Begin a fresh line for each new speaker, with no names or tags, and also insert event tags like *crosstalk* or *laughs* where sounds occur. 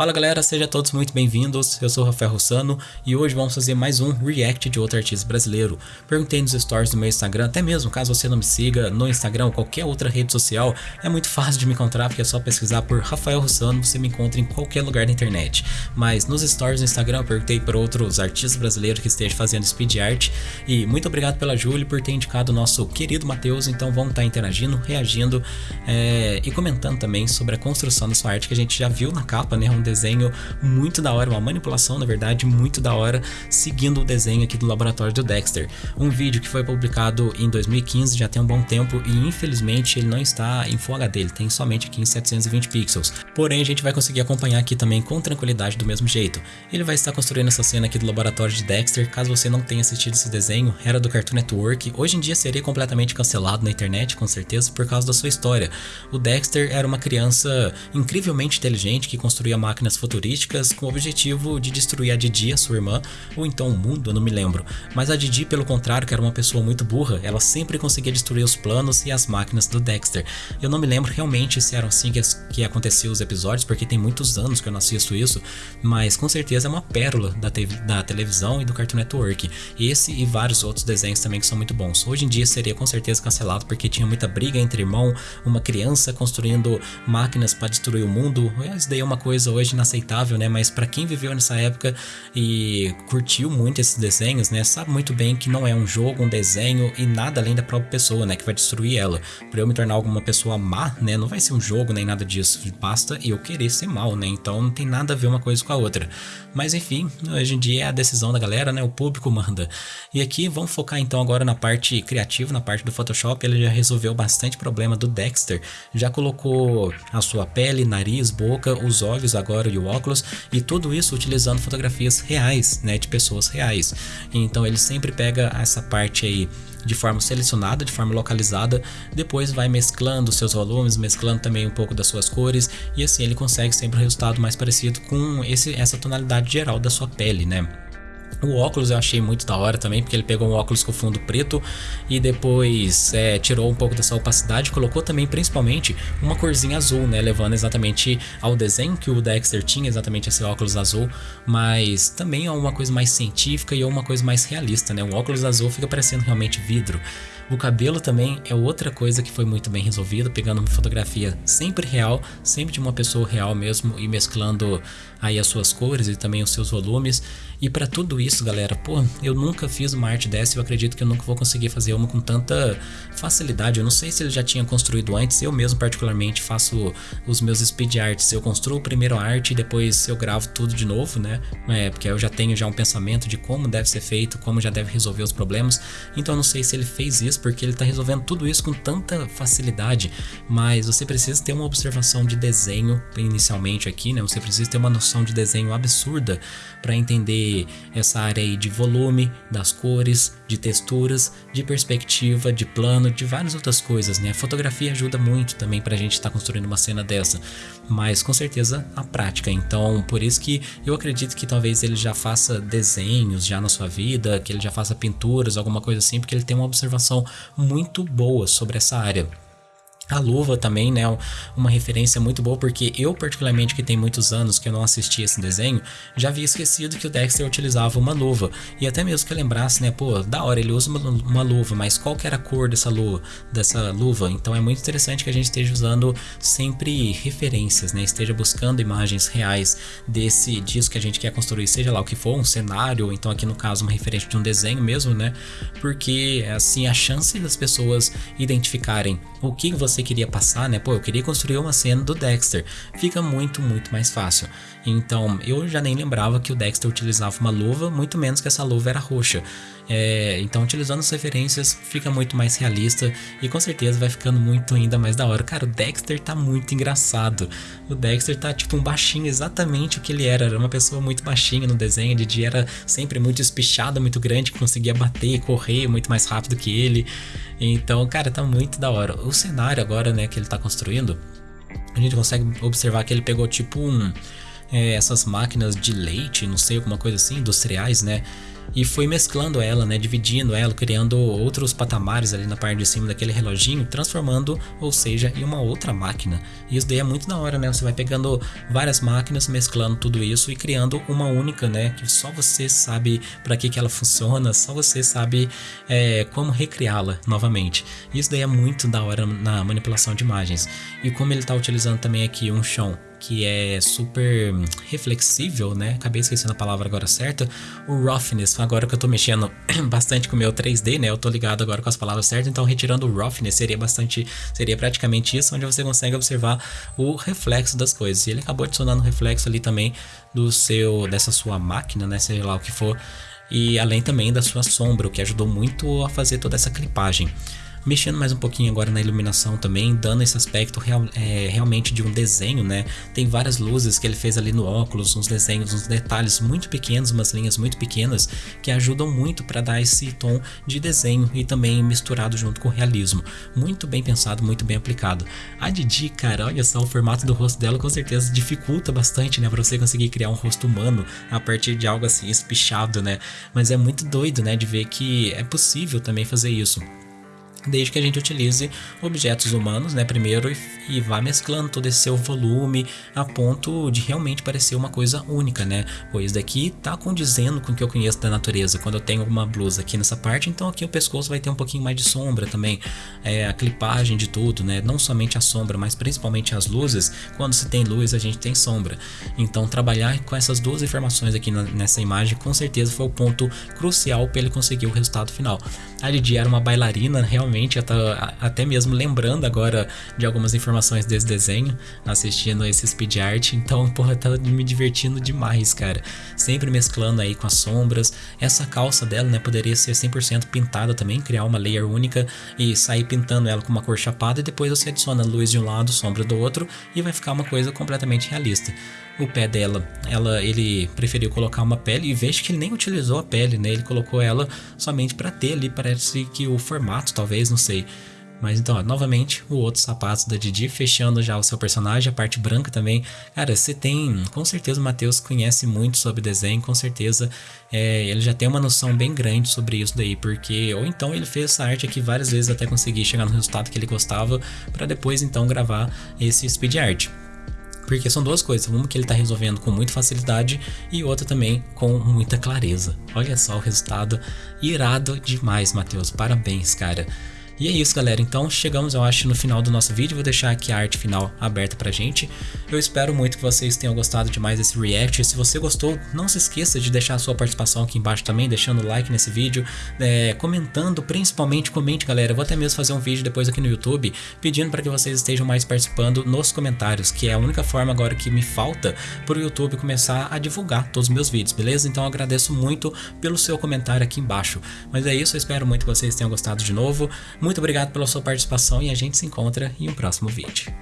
Fala galera, sejam todos muito bem-vindos. Eu sou o Rafael Rossano e hoje vamos fazer mais um react de outro artista brasileiro. Perguntei nos stories do meu Instagram, até mesmo caso você não me siga no Instagram ou qualquer outra rede social, é muito fácil de me encontrar porque é só pesquisar por Rafael Rossano, você me encontra em qualquer lugar da internet. Mas nos stories do Instagram eu perguntei para outros artistas brasileiros que estejam fazendo speed art e muito obrigado pela Júlia por ter indicado o nosso querido Matheus, então vamos estar interagindo, reagindo é, e comentando também sobre a construção da sua arte que a gente já viu na capa, né? Um desenho muito da hora, uma manipulação na verdade muito da hora, seguindo o desenho aqui do laboratório do Dexter. Um vídeo que foi publicado em 2015, já tem um bom tempo e infelizmente ele não está em Full HD, ele tem somente aqui em 720 pixels. Porém a gente vai conseguir acompanhar aqui também com tranquilidade do mesmo jeito. Ele vai estar construindo essa cena aqui do laboratório de Dexter, caso você não tenha assistido esse desenho, era do Cartoon Network, hoje em dia seria completamente cancelado na internet com certeza por causa da sua história. O Dexter era uma criança incrivelmente inteligente que construía máquinas futurísticas com o objetivo de destruir a Didi, a sua irmã, ou então o mundo, eu não me lembro. Mas a Didi, pelo contrário, que era uma pessoa muito burra, ela sempre conseguia destruir os planos e as máquinas do Dexter. Eu não me lembro realmente se eram assim que, que aconteciam os episódios, porque tem muitos anos que eu não assisto isso, mas com certeza é uma pérola da, te da televisão e do Cartoon Network. Esse e vários outros desenhos também que são muito bons. Hoje em dia seria com certeza cancelado porque tinha muita briga entre irmão, uma criança construindo máquinas para destruir o mundo. Isso daí é uma coisa hoje inaceitável, né? Mas para quem viveu nessa época e curtiu muito esses desenhos, né? Sabe muito bem que não é um jogo, um desenho e nada além da própria pessoa, né? Que vai destruir ela. Para eu me tornar alguma pessoa má, né? Não vai ser um jogo nem nada disso. Basta eu querer ser mal, né? Então não tem nada a ver uma coisa com a outra. Mas enfim, hoje em dia é a decisão da galera, né? O público *laughs* manda. E aqui vamos focar então agora na parte criativa, na parte do Photoshop. Ele já resolveu bastante problema do Dexter. Já colocou a sua pele, nariz, boca, os olhos agora e o óculos e tudo isso utilizando fotografias reais, né, de pessoas reais. Então ele sempre pega essa parte aí de forma selecionada, de forma localizada, depois vai mesclando seus volumes, mesclando também um pouco das suas cores e assim ele consegue sempre um resultado mais parecido com esse, essa tonalidade geral da sua pele, né? O óculos eu achei muito da hora também, porque ele pegou um óculos com fundo preto e depois é, tirou um pouco dessa opacidade, colocou também principalmente uma corzinha azul, né, levando exatamente ao desenho que o Dexter tinha, exatamente esse óculos azul, mas também é uma coisa mais científica e é uma coisa mais realista, né, o óculos azul fica parecendo realmente vidro. O cabelo também é outra coisa que foi muito bem resolvida, pegando uma fotografia sempre real, sempre de uma pessoa real mesmo e mesclando aí as suas cores e também os seus volumes. E para tudo isso, galera, pô, eu nunca fiz uma arte dessa eu acredito que eu nunca vou conseguir fazer uma com tanta facilidade. Eu não sei se ele já tinha construído antes, eu mesmo particularmente faço os meus speed arts. Eu construo primeiro a arte e depois eu gravo tudo de novo, né? É, porque eu já tenho já um pensamento de como deve ser feito, como já deve resolver os problemas. Então eu não sei se ele fez isso porque ele tá resolvendo tudo isso com tanta facilidade, mas você precisa ter uma observação de desenho inicialmente aqui, né? Você precisa ter uma noção de desenho absurda para entender essa área aí de volume, das cores, de texturas, de perspectiva, de plano, de várias outras coisas, né? A fotografia ajuda muito também para a gente estar tá construindo uma cena dessa, mas com certeza a prática. Então, por isso que eu acredito que talvez ele já faça desenhos já na sua vida, que ele já faça pinturas, alguma coisa assim, porque ele tem uma observação muito boa sobre essa área. A luva também, né, uma referência muito boa, porque eu particularmente, que tem muitos anos que eu não assisti esse desenho, já havia esquecido que o Dexter utilizava uma luva, e até mesmo que eu lembrasse, né, pô, da hora, ele usa uma, uma luva, mas qual que era a cor dessa luva, dessa luva? Então é muito interessante que a gente esteja usando sempre referências, né, esteja buscando imagens reais desse disso que a gente quer construir, seja lá o que for, um cenário, ou então aqui no caso uma referência de um desenho mesmo, né, porque assim a chance das pessoas identificarem o que você você queria passar, né? Pô, eu queria construir uma cena do Dexter. Fica muito, muito mais fácil. Então, eu já nem lembrava que o Dexter utilizava uma luva, muito menos que essa luva era roxa. É, então, utilizando as referências, fica muito mais realista e com certeza vai ficando muito ainda mais da hora. Cara, o Dexter tá muito engraçado. O Dexter tá tipo um baixinho, exatamente o que ele era. Era uma pessoa muito baixinha no desenho. Didi era sempre muito espichada, muito grande, conseguia bater correr muito mais rápido que ele. Então, cara, tá muito da hora. O cenário agora, né, que ele tá construindo, a gente consegue observar que ele pegou tipo um é, essas máquinas de leite, não sei, alguma coisa assim, industriais, né? e foi mesclando ela, né, dividindo ela, criando outros patamares ali na parte de cima daquele reloginho, transformando, ou seja, em uma outra máquina. E isso daí é muito da hora, né? Você vai pegando várias máquinas, mesclando tudo isso e criando uma única, né, que só você sabe para que que ela funciona, só você sabe é, como recriá-la novamente. Isso daí é muito da hora na manipulação de imagens. E como ele está utilizando também aqui um chão que é super reflexível, né? Acabei esquecendo a palavra agora certa. O roughness, agora que eu tô mexendo *clears throat* bastante com o meu 3D, né? Eu tô ligado agora com as palavras certas, então retirando o roughness seria bastante, seria praticamente isso, onde você consegue observar o reflexo das coisas. E ele acabou adicionando o reflexo ali também do seu, dessa sua máquina, né? Seja lá o que for. E além também da sua sombra, o que ajudou muito a fazer toda essa clipagem mexendo mais um pouquinho agora na iluminação também, dando esse aspecto real, é, realmente de um desenho, né? Tem várias luzes que ele fez ali no óculos, uns desenhos, uns detalhes muito pequenos, umas linhas muito pequenas que ajudam muito para dar esse tom de desenho e também misturado junto com o realismo. Muito bem pensado, muito bem aplicado. A Didi, cara, olha só, o formato do rosto dela com certeza dificulta bastante, né, para você conseguir criar um rosto humano a partir de algo assim espichado, né? Mas é muito doido, né, de ver que é possível também fazer isso desde que a gente utilize objetos humanos, né, primeiro e, e, vá mesclando todo esse seu volume a ponto de realmente parecer uma coisa única, né? Pois daqui tá condizendo com o que eu conheço da natureza. Quando eu tenho uma blusa aqui nessa parte, então aqui o pescoço vai ter um pouquinho mais de sombra também, é, a clipagem de tudo, né? Não somente a sombra, mas principalmente as luzes. Quando se tem luz, a gente tem sombra. Então trabalhar com essas duas informações aqui na, nessa imagem, com certeza foi o ponto crucial para ele conseguir o resultado final. A Lidia era uma bailarina realmente realmente eu tô até mesmo lembrando agora de algumas informações desse desenho, assistindo esse speed art, então, *laughs* porra, tá me divertindo demais, cara. Sempre mesclando aí com as sombras. Essa calça dela, né, poderia ser 100% pintada também, criar uma layer única e sair pintando ela com uma cor chapada e depois você adiciona luz de um lado, sombra do outro e vai ficar uma coisa completamente realista o pé dela, ela, ele preferiu colocar uma pele e vejo que ele nem utilizou a pele, né? Ele colocou ela somente para ter ali, parece que o formato, talvez, não sei. Mas então, ó, novamente, o outro sapato da Didi, fechando já o seu personagem, a parte branca também. Cara, você tem, com certeza o Matheus conhece muito sobre desenho, com certeza é, ele já tem uma noção bem grande sobre isso daí, porque ou então ele fez essa arte aqui várias vezes até conseguir chegar no resultado que ele gostava, para depois então gravar esse speed art. Porque são duas coisas, uma que ele está resolvendo com muita facilidade e outra também com muita clareza. Olha só o resultado irado demais, Matheus. Parabéns, cara. E é isso, galera. Então chegamos, eu acho, no final do nosso vídeo. Vou deixar aqui a arte final aberta pra gente. Eu espero muito que vocês tenham gostado demais desse react. Se você gostou, não se esqueça de deixar a sua participação aqui embaixo também, deixando like nesse vídeo, é, comentando, principalmente comente, galera. Eu vou até mesmo fazer um vídeo depois aqui no YouTube, pedindo para que vocês estejam mais participando nos comentários, que é a única forma agora que me falta para o YouTube começar a divulgar todos os meus vídeos, beleza? Então eu agradeço muito pelo seu comentário aqui embaixo. Mas é isso, eu espero muito que vocês tenham gostado de novo. Muito muito obrigado pela sua participação e a gente se encontra em um próximo vídeo.